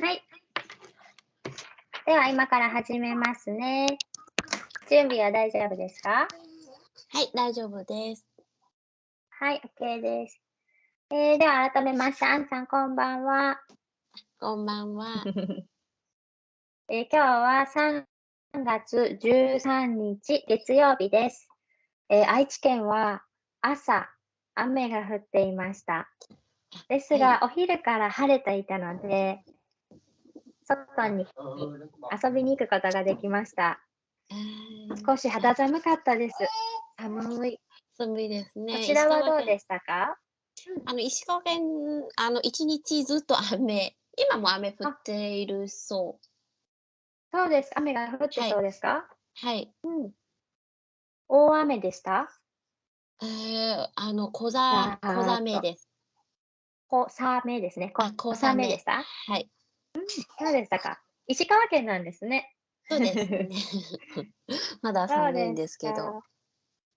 はい。では、今から始めますね。準備は大丈夫ですか？はい、大丈夫です。はい、OK です。えー、では、改めまして、アンさん、こんばんは。こんばんは。えー今日は3月13日月曜日です。えー愛知県は朝雨が降っていました。ですが、お昼から晴れていたので、外に遊びに行くことができました。えー少し肌寒かったです。寒い。寒いですね。こちらはどうすでしたか？あの石川県、あの一日ずっと雨。今も雨降っているそそうです。雨が降ってはいそうですか、う。はい。うん。大雨でした？えー、あの小ざあー小雨です。小雨ですね。こあ小小雨雨でした？はい。そうでしたか。石川県なんですね。そうですね。まだ寒いんですけど。か。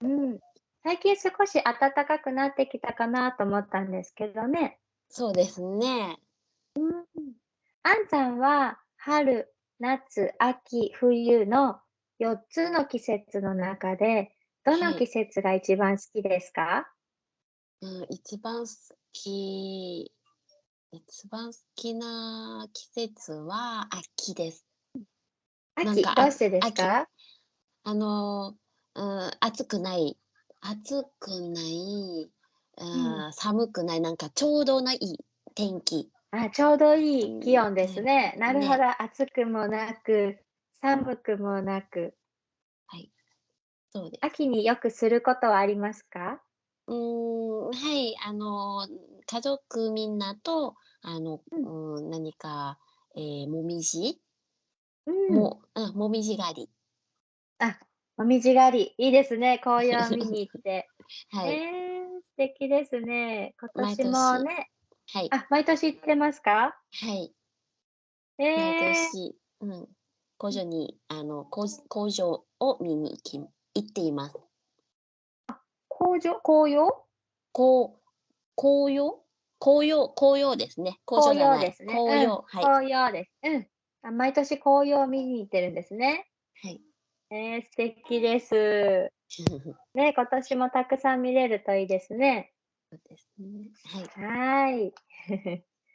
うん。最近少し暖かくなってきたかなと思ったんですけどね。そうですね。あんさんは春、夏、秋、冬の4つの季節の中で、どのはい季節が一番好きですか、うん、一番好き、一番好きな季節は秋です。なん秋、かどうしてですか？あの、うん、暑くない、暑くない、うんう寒くない、なんかちょうどないい天気。あちょうどいい気温ですね。なるほねど。暑くもなく、寒くもなく。そうです。秋によくすることはありますか？うーん、はい、あの、家族みんなと、あの、ううん、何か、えー、もみじ、うん。も、うん、もみじ狩り。あ、もみじ狩り。いいですね。紅葉見に行って。はい、えー、素敵ですね。今毎年も年ね。はい、あ、毎年行ってますか？はい。え毎ー、年、うん、工場に、あの、工工場を見に行き、行っています。紅葉紅葉こう、紅葉紅葉、紅葉ですね。工場紅。葉ですね。紅葉、うん、はい、紅葉です。うんあ。毎年紅葉を見に行ってるんですね。はい。えー、素敵です。ね、今年もたくさん見れるといいですね。そうですね。はい。はーい。